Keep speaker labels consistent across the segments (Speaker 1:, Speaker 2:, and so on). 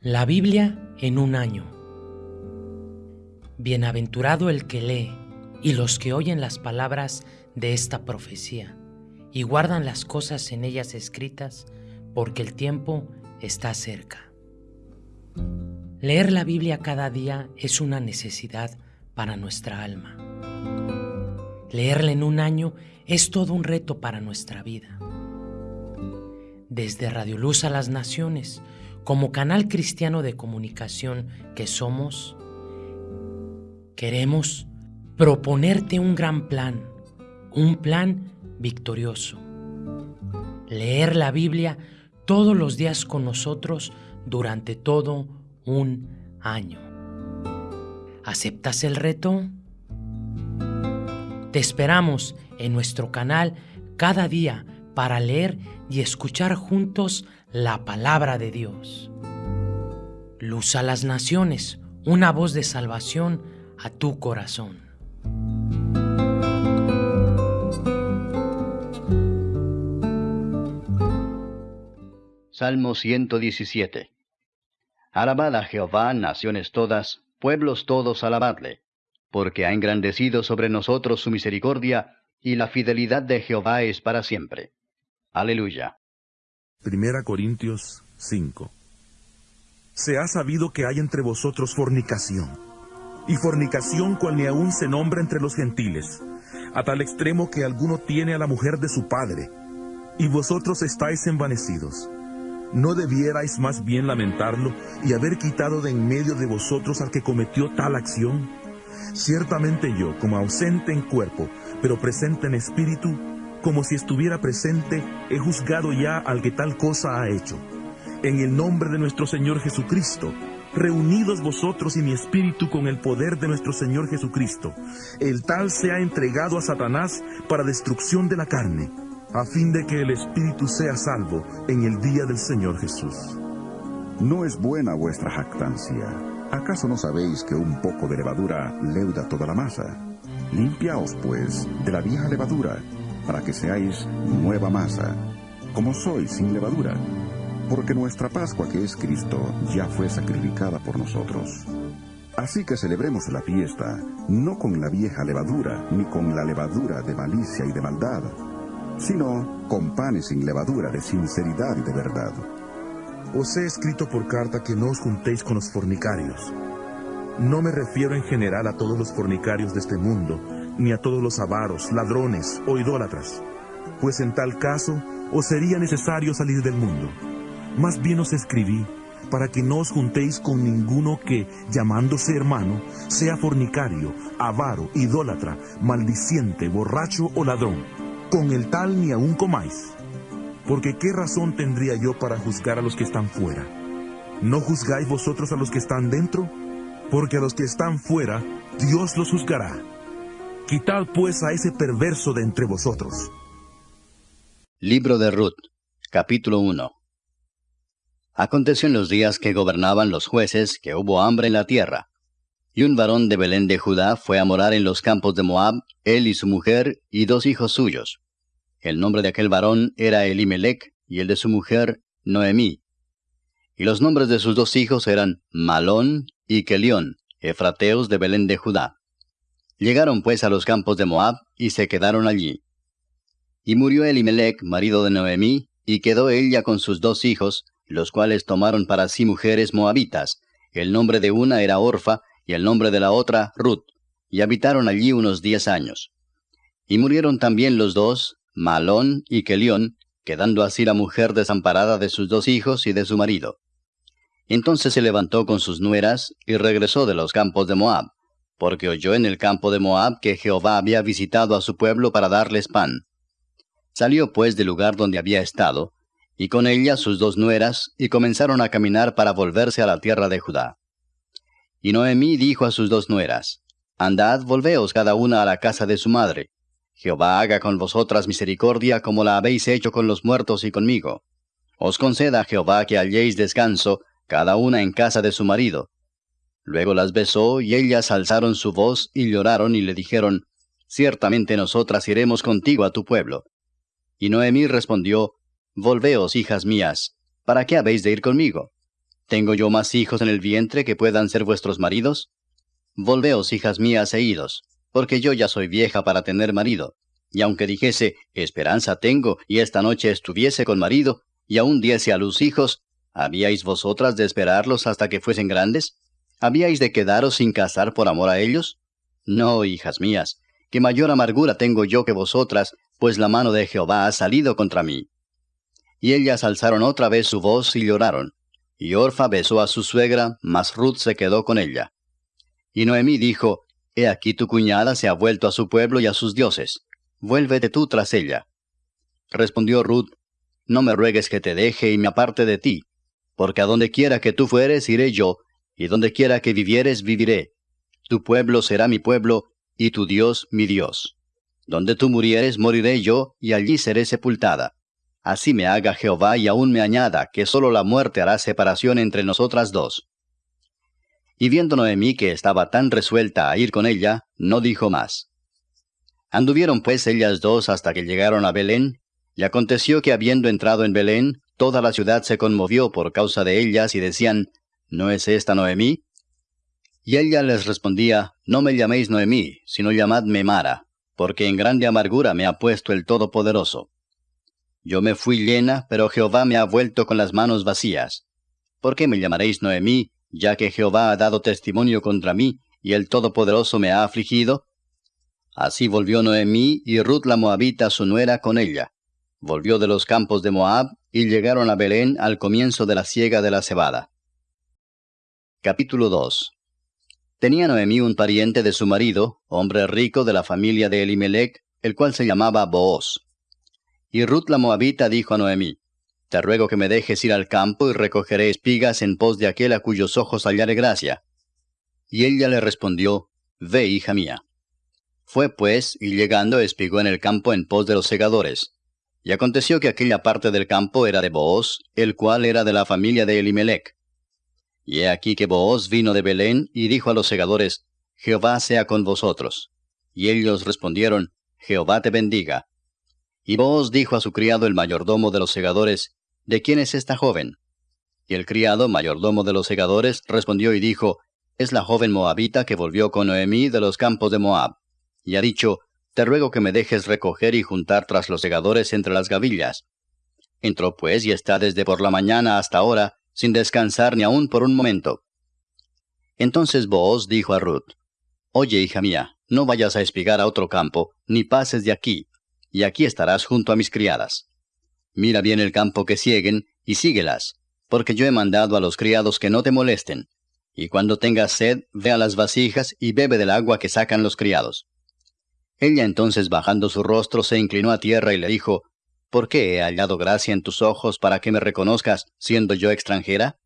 Speaker 1: La Biblia en un año. Bienaventurado el que lee y los que oyen las palabras de esta profecía y guardan las cosas en ellas escritas, porque el tiempo está cerca. Leer la Biblia cada día es una necesidad para nuestra alma. Leerla en un año es todo un reto para nuestra vida. Desde Radio Luz a las Naciones, como canal cristiano de comunicación que somos, queremos proponerte un gran plan, un plan victorioso. Leer la Biblia todos los días con nosotros durante todo un año. ¿Aceptas el reto? Te esperamos en nuestro canal cada día para leer y escuchar juntos la palabra de Dios. Luz a las naciones, una voz de salvación a tu corazón.
Speaker 2: Salmo 117 Alabad a Jehová, naciones todas, pueblos todos alabadle, porque ha engrandecido sobre nosotros su misericordia, y la fidelidad de Jehová es para siempre. Aleluya.
Speaker 3: Primera Corintios 5 Se ha sabido que hay entre vosotros fornicación, y fornicación cual ni aún se nombra entre los gentiles, a tal extremo que alguno tiene a la mujer de su padre, y vosotros estáis envanecidos. ¿No debierais más bien lamentarlo y haber quitado de en medio de vosotros al que cometió tal acción? Ciertamente yo, como ausente en cuerpo, pero presente en espíritu, como si estuviera presente, he juzgado ya al que tal cosa ha hecho. En el nombre de nuestro Señor Jesucristo, reunidos vosotros y mi espíritu con el poder de nuestro Señor Jesucristo, el tal se ha entregado a Satanás para destrucción de la carne, a fin de que el espíritu sea salvo en el día del Señor Jesús.
Speaker 4: No es buena vuestra jactancia. ¿Acaso no sabéis que un poco de levadura leuda toda la masa? Limpiaos, pues, de la vieja levadura para que seáis nueva masa, como sois sin levadura, porque nuestra Pascua que es Cristo ya fue sacrificada por nosotros. Así que celebremos la fiesta, no con la vieja levadura, ni con la levadura de malicia y de maldad, sino con panes sin levadura de sinceridad y de verdad.
Speaker 3: Os he escrito por carta que no os juntéis con los fornicarios. No me refiero en general a todos los fornicarios de este mundo, ni a todos los avaros, ladrones o idólatras, pues en tal caso os sería necesario salir del mundo. Más bien os escribí para que no os juntéis con ninguno que, llamándose hermano, sea fornicario, avaro, idólatra, maldiciente, borracho o ladrón. Con el tal ni aun comáis. Porque qué razón tendría yo para juzgar a los que están fuera. ¿No juzgáis vosotros a los que están dentro? Porque a los que están fuera, Dios los juzgará. Quitad pues a ese perverso de entre vosotros.
Speaker 2: Libro de Ruth, capítulo 1 Aconteció en los días que gobernaban los jueces que hubo hambre en la tierra. Y un varón de Belén de Judá fue a morar en los campos de Moab, él y su mujer y dos hijos suyos. El nombre de aquel varón era Elimelech y el de su mujer Noemí. Y los nombres de sus dos hijos eran Malón y Kelión, efrateos de Belén de Judá. Llegaron pues a los campos de Moab y se quedaron allí. Y murió Elimelech, marido de Noemí, y quedó ella con sus dos hijos, los cuales tomaron para sí mujeres moabitas. El nombre de una era Orfa, y el nombre de la otra Ruth, y habitaron allí unos diez años. Y murieron también los dos, Malón y Kelión, quedando así la mujer desamparada de sus dos hijos y de su marido. Entonces se levantó con sus nueras y regresó de los campos de Moab porque oyó en el campo de Moab que Jehová había visitado a su pueblo para darles pan. Salió pues del lugar donde había estado, y con ella sus dos nueras, y comenzaron a caminar para volverse a la tierra de Judá. Y Noemí dijo a sus dos nueras, Andad, volveos cada una a la casa de su madre. Jehová haga con vosotras misericordia como la habéis hecho con los muertos y conmigo. Os conceda Jehová que halléis descanso, cada una en casa de su marido, Luego las besó, y ellas alzaron su voz y lloraron y le dijeron, Ciertamente nosotras iremos contigo a tu pueblo. Y Noemí respondió, Volveos, hijas mías, ¿para qué habéis de ir conmigo? ¿Tengo yo más hijos en el vientre que puedan ser vuestros maridos? Volveos, hijas mías, e idos, porque yo ya soy vieja para tener marido. Y aunque dijese, esperanza tengo, y esta noche estuviese con marido, y aún diese a luz hijos, ¿habíais vosotras de esperarlos hasta que fuesen grandes? ¿Habíais de quedaros sin casar por amor a ellos? No, hijas mías, que mayor amargura tengo yo que vosotras, pues la mano de Jehová ha salido contra mí. Y ellas alzaron otra vez su voz y lloraron. Y Orfa besó a su suegra, mas Ruth se quedó con ella. Y Noemí dijo, He aquí tu cuñada se ha vuelto a su pueblo y a sus dioses. Vuélvete tú tras ella. Respondió Ruth, No me ruegues que te deje y me aparte de ti, porque a donde quiera que tú fueres iré yo, y donde quiera que vivieres viviré. Tu pueblo será mi pueblo, y tu Dios mi Dios. Donde tú murieres moriré yo, y allí seré sepultada. Así me haga Jehová y aún me añada, que sólo la muerte hará separación entre nosotras dos. Y viendo Noemí que estaba tan resuelta a ir con ella, no dijo más. Anduvieron pues ellas dos hasta que llegaron a Belén, y aconteció que habiendo entrado en Belén, toda la ciudad se conmovió por causa de ellas y decían, ¿No es esta Noemí? Y ella les respondía, No me llaméis Noemí, sino llamadme Mara, porque en grande amargura me ha puesto el Todopoderoso. Yo me fui llena, pero Jehová me ha vuelto con las manos vacías. ¿Por qué me llamaréis Noemí, ya que Jehová ha dado testimonio contra mí, y el Todopoderoso me ha afligido? Así volvió Noemí y Ruth la Moabita su nuera con ella. Volvió de los campos de Moab, y llegaron a Belén al comienzo de la siega de la cebada. Capítulo 2 Tenía Noemí un pariente de su marido, hombre rico de la familia de Elimelech, el cual se llamaba Booz. Y Ruth la Moabita dijo a Noemí, Te ruego que me dejes ir al campo y recogeré espigas en pos de aquel a cuyos ojos hallaré gracia. Y ella le respondió, Ve, hija mía. Fue pues, y llegando espigó en el campo en pos de los segadores. Y aconteció que aquella parte del campo era de Booz, el cual era de la familia de Elimelech. Y he aquí que Booz vino de Belén y dijo a los segadores, Jehová sea con vosotros. Y ellos respondieron, Jehová te bendiga. Y Booz dijo a su criado el mayordomo de los segadores, ¿De quién es esta joven? Y el criado, mayordomo de los segadores, respondió y dijo, Es la joven moabita que volvió con Noemí de los campos de Moab. Y ha dicho, Te ruego que me dejes recoger y juntar tras los segadores entre las gavillas. Entró pues y está desde por la mañana hasta ahora, sin descansar ni aun por un momento. Entonces Booz dijo a Ruth, Oye, hija mía, no vayas a espigar a otro campo, ni pases de aquí, y aquí estarás junto a mis criadas. Mira bien el campo que sieguen, y síguelas, porque yo he mandado a los criados que no te molesten. Y cuando tengas sed, ve a las vasijas y bebe del agua que sacan los criados. Ella entonces bajando su rostro se inclinó a tierra y le dijo, ¿Por qué he hallado gracia en tus ojos para que me reconozcas, siendo yo extranjera?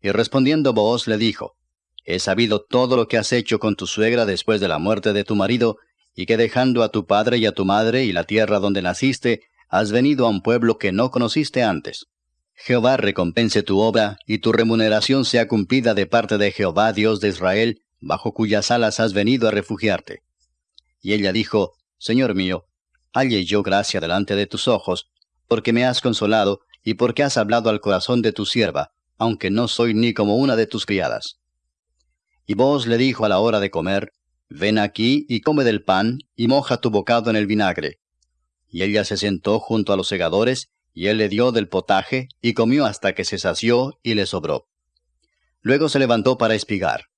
Speaker 2: Y respondiendo Booz le dijo, He sabido todo lo que has hecho con tu suegra después de la muerte de tu marido, y que dejando a tu padre y a tu madre y la tierra donde naciste, has venido a un pueblo que no conociste antes. Jehová recompense tu obra, y tu remuneración sea cumplida de parte de Jehová Dios de Israel, bajo cuyas alas has venido a refugiarte. Y ella dijo, Señor mío, halle yo gracia delante de tus ojos, porque me has consolado, y porque has hablado al corazón de tu sierva, aunque no soy ni como una de tus criadas. Y vos le dijo a la hora de comer, Ven aquí y come del pan, y moja tu bocado en el vinagre. Y ella se sentó junto a los segadores, y él le dio del potaje, y comió hasta que se sació y le sobró. Luego se levantó para espigar.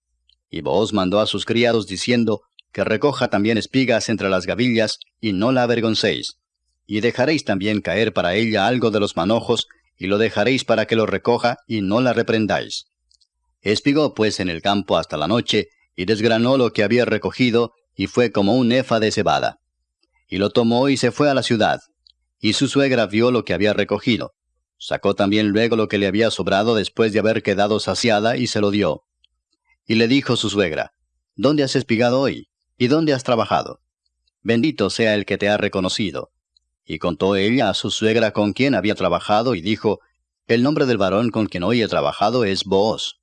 Speaker 2: Y Booz mandó a sus criados diciendo, que recoja también espigas entre las gavillas, y no la avergoncéis. Y dejaréis también caer para ella algo de los manojos, y lo dejaréis para que lo recoja, y no la reprendáis. Espigó pues en el campo hasta la noche, y desgranó lo que había recogido, y fue como un efa de cebada. Y lo tomó y se fue a la ciudad. Y su suegra vio lo que había recogido. Sacó también luego lo que le había sobrado después de haber quedado saciada, y se lo dio. Y le dijo su suegra, ¿Dónde has espigado hoy? ¿Y dónde has trabajado? Bendito sea el que te ha reconocido. Y contó ella a su suegra con quien había trabajado, y dijo, El nombre del varón con quien hoy he trabajado es Booz.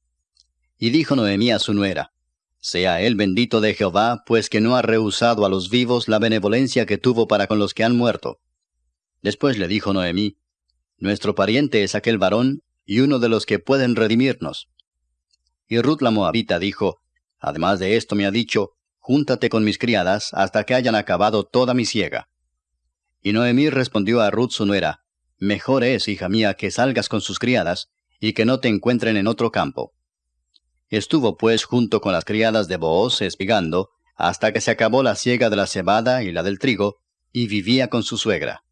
Speaker 2: Y dijo Noemí a su nuera, sea él bendito de Jehová, pues que no ha rehusado a los vivos la benevolencia que tuvo para con los que han muerto. Después le dijo Noemí, Nuestro pariente es aquel varón, y uno de los que pueden redimirnos. Y Ruth la Moabita dijo, Además de esto me ha dicho, Júntate con mis criadas hasta que hayan acabado toda mi siega. Y Noemí respondió a Ruth su nuera, Mejor es, hija mía, que salgas con sus criadas, y que no te encuentren en otro campo. Estuvo pues junto con las criadas de Booz espigando, hasta que se acabó la siega de la cebada y la del trigo, y vivía con su suegra.